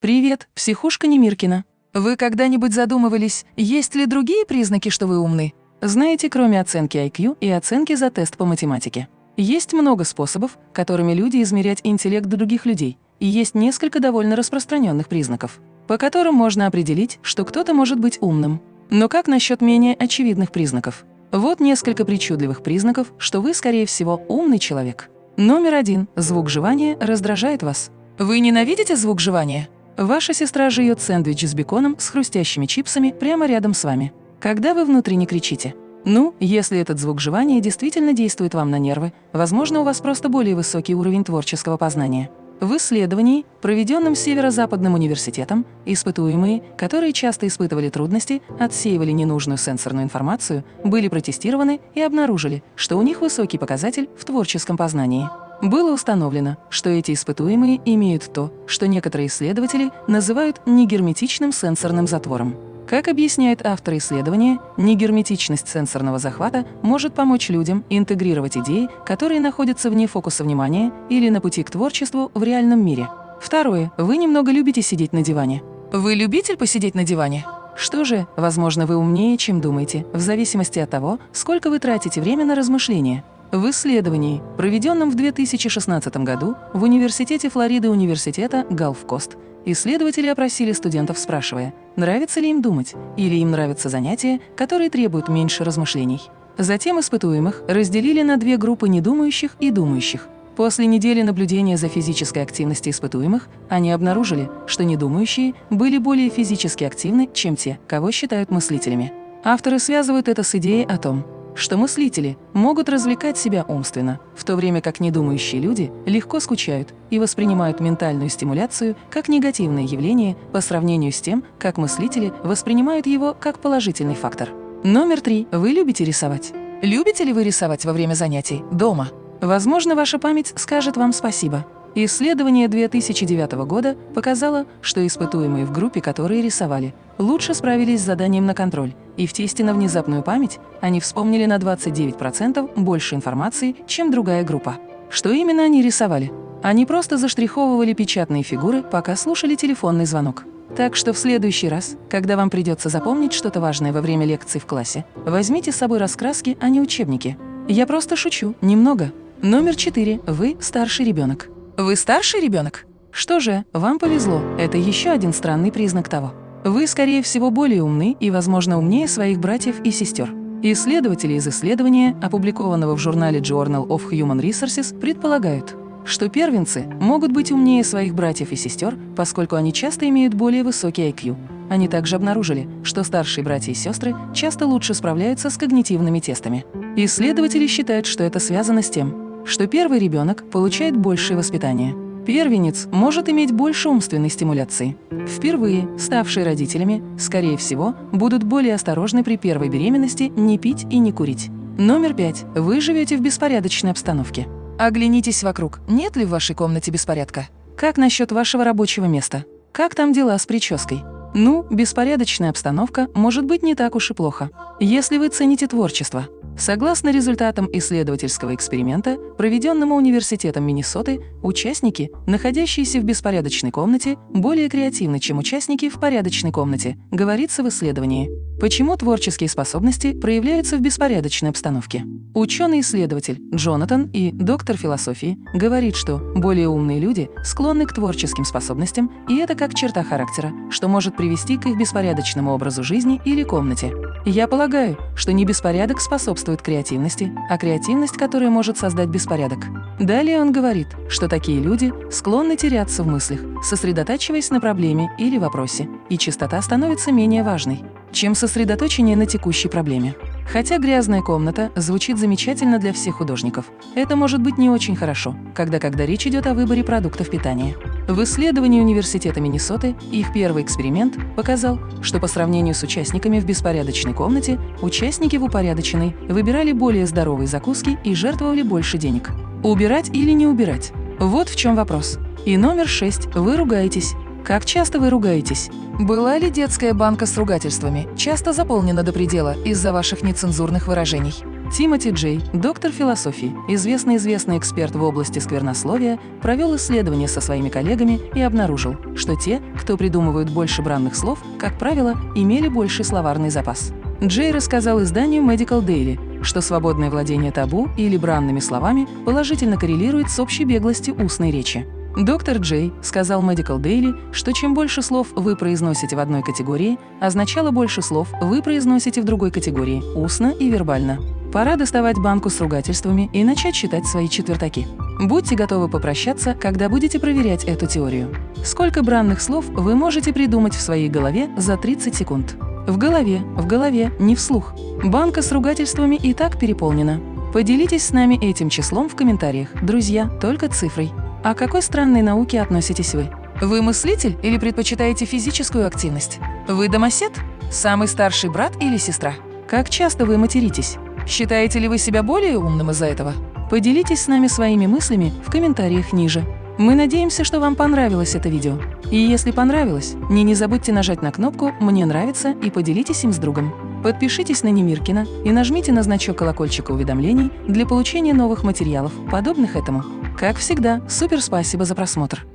Привет, психушка Немиркина. Вы когда-нибудь задумывались, есть ли другие признаки, что вы умны? Знаете, кроме оценки IQ и оценки за тест по математике. Есть много способов, которыми люди измерять интеллект других людей, и есть несколько довольно распространенных признаков, по которым можно определить, что кто-то может быть умным. Но как насчет менее очевидных признаков? Вот несколько причудливых признаков, что вы, скорее всего, умный человек. Номер один. Звук жевания раздражает вас. Вы ненавидите звук жевания? Ваша сестра жует сэндвич с беконом с хрустящими чипсами прямо рядом с вами. Когда вы внутренне кричите? Ну, если этот звук жевания действительно действует вам на нервы, возможно, у вас просто более высокий уровень творческого познания. В исследовании, проведенном Северо-Западным университетом, испытуемые, которые часто испытывали трудности, отсеивали ненужную сенсорную информацию, были протестированы и обнаружили, что у них высокий показатель в творческом познании. Было установлено, что эти испытуемые имеют то, что некоторые исследователи называют негерметичным сенсорным затвором. Как объясняет автор исследования, негерметичность сенсорного захвата может помочь людям интегрировать идеи, которые находятся вне фокуса внимания или на пути к творчеству в реальном мире. Второе. Вы немного любите сидеть на диване. Вы любитель посидеть на диване? Что же, возможно, вы умнее, чем думаете, в зависимости от того, сколько вы тратите время на размышления. В исследовании, проведенном в 2016 году в Университете Флориды университета Галфкост, исследователи опросили студентов, спрашивая, нравится ли им думать, или им нравятся занятия, которые требуют меньше размышлений. Затем испытуемых разделили на две группы недумающих и думающих. После недели наблюдения за физической активностью испытуемых они обнаружили, что недумающие были более физически активны, чем те, кого считают мыслителями. Авторы связывают это с идеей о том, что мыслители могут развлекать себя умственно, в то время как недумающие люди легко скучают и воспринимают ментальную стимуляцию как негативное явление по сравнению с тем, как мыслители воспринимают его как положительный фактор. Номер три. Вы любите рисовать. Любите ли вы рисовать во время занятий дома? Возможно, ваша память скажет вам спасибо. Исследование 2009 года показало, что испытуемые в группе, которые рисовали, лучше справились с заданием на контроль, и в тесте на внезапную память они вспомнили на 29% больше информации, чем другая группа. Что именно они рисовали? Они просто заштриховывали печатные фигуры, пока слушали телефонный звонок. Так что в следующий раз, когда вам придется запомнить что-то важное во время лекции в классе, возьмите с собой раскраски, а не учебники. Я просто шучу, немного. Номер четыре. Вы старший ребенок. Вы старший ребенок? Что же, вам повезло. Это еще один странный признак того. Вы, скорее всего, более умны и, возможно, умнее своих братьев и сестер. Исследователи из исследования, опубликованного в журнале Journal of Human Resources, предполагают, что первенцы могут быть умнее своих братьев и сестер, поскольку они часто имеют более высокий IQ. Они также обнаружили, что старшие братья и сестры часто лучше справляются с когнитивными тестами. Исследователи считают, что это связано с тем, что первый ребенок получает большее воспитание. Первенец может иметь больше умственной стимуляции. Впервые ставшие родителями, скорее всего, будут более осторожны при первой беременности не пить и не курить. Номер пять. Вы живете в беспорядочной обстановке. Оглянитесь вокруг. Нет ли в вашей комнате беспорядка? Как насчет вашего рабочего места? Как там дела с прической? Ну, беспорядочная обстановка может быть не так уж и плохо, если вы цените творчество. Согласно результатам исследовательского эксперимента, проведенного Университетом Миннесоты, участники, находящиеся в беспорядочной комнате, более креативны, чем участники в порядочной комнате, говорится в исследовании. Почему творческие способности проявляются в беспорядочной обстановке? Ученый-исследователь Джонатан и доктор философии говорит, что более умные люди склонны к творческим способностям, и это как черта характера, что может привести к их беспорядочному образу жизни или комнате. Я полагаю, что не беспорядок способствует креативности, а креативность, которая может создать беспорядок. Далее он говорит, что такие люди склонны теряться в мыслях, сосредотачиваясь на проблеме или вопросе, и чистота становится менее важной чем сосредоточение на текущей проблеме. Хотя «грязная комната» звучит замечательно для всех художников, это может быть не очень хорошо, когда, когда речь идет о выборе продуктов питания. В исследовании Университета Миннесоты их первый эксперимент показал, что по сравнению с участниками в беспорядочной комнате, участники в упорядоченной выбирали более здоровые закуски и жертвовали больше денег. Убирать или не убирать? Вот в чем вопрос. И номер шесть. Вы ругаетесь. Как часто вы ругаетесь? Была ли детская банка с ругательствами часто заполнена до предела из-за ваших нецензурных выражений? Тимоти Джей, доктор философии, известный-известный эксперт в области сквернословия, провел исследование со своими коллегами и обнаружил, что те, кто придумывают больше бранных слов, как правило, имели больший словарный запас. Джей рассказал изданию Medical Daily, что свободное владение табу или бранными словами положительно коррелирует с общей беглостью устной речи. Доктор Джей сказал Medical Daily, что чем больше слов вы произносите в одной категории, означало больше слов вы произносите в другой категории – устно и вербально. Пора доставать банку с ругательствами и начать считать свои четвертаки. Будьте готовы попрощаться, когда будете проверять эту теорию. Сколько бранных слов вы можете придумать в своей голове за 30 секунд? В голове, в голове, не вслух. Банка с ругательствами и так переполнена. Поделитесь с нами этим числом в комментариях, друзья, только цифрой. А к какой странной науке относитесь вы? Вы мыслитель или предпочитаете физическую активность? Вы домосед? Самый старший брат или сестра? Как часто вы материтесь? Считаете ли вы себя более умным из-за этого? Поделитесь с нами своими мыслями в комментариях ниже. Мы надеемся, что вам понравилось это видео. И если понравилось, не, не забудьте нажать на кнопку «Мне нравится» и поделитесь им с другом. Подпишитесь на Немиркина и нажмите на значок колокольчика уведомлений для получения новых материалов, подобных этому. Как всегда, супер спасибо за просмотр!